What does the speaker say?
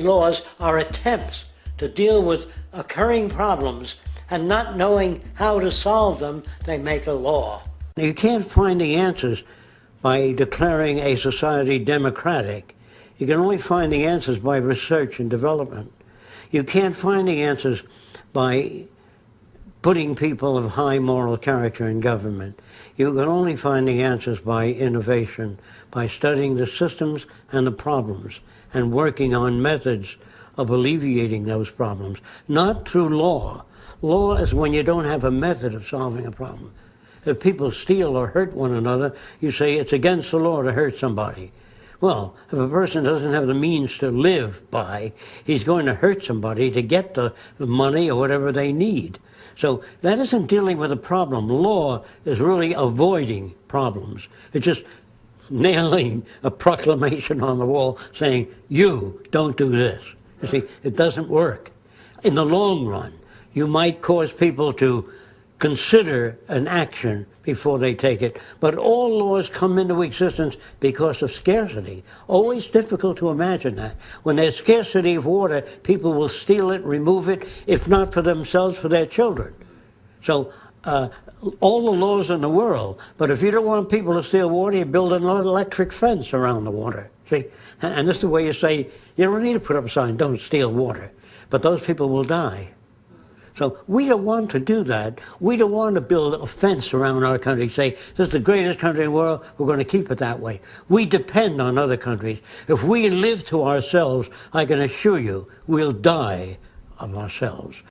laws are attempts to deal with occurring problems and not knowing how to solve them, they make a law. You can't find the answers by declaring a society democratic. You can only find the answers by research and development. You can't find the answers by putting people of high moral character in government. You can only find the answers by innovation, by studying the systems and the problems, and working on methods of alleviating those problems, not through law. Law is when you don't have a method of solving a problem. If people steal or hurt one another, you say it's against the law to hurt somebody. Well, if a person doesn't have the means to live by, he's going to hurt somebody to get the money or whatever they need. So that isn't dealing with a problem. Law is really avoiding problems. It's just nailing a proclamation on the wall saying, you don't do this. You see, it doesn't work. In the long run, you might cause people to consider an action before they take it. But all laws come into existence because of scarcity. Always difficult to imagine that. When there's scarcity of water, people will steal it, remove it, if not for themselves, for their children. So uh, all the laws in the world, but if you don't want people to steal water, you build an electric fence around the water. See? And this is the way you say, you don't need to put up a sign, don't steal water. But those people will die. So we don't want to do that. We don't want to build a fence around our country, say, this is the greatest country in the world, we're going to keep it that way. We depend on other countries. If we live to ourselves, I can assure you, we'll die of ourselves.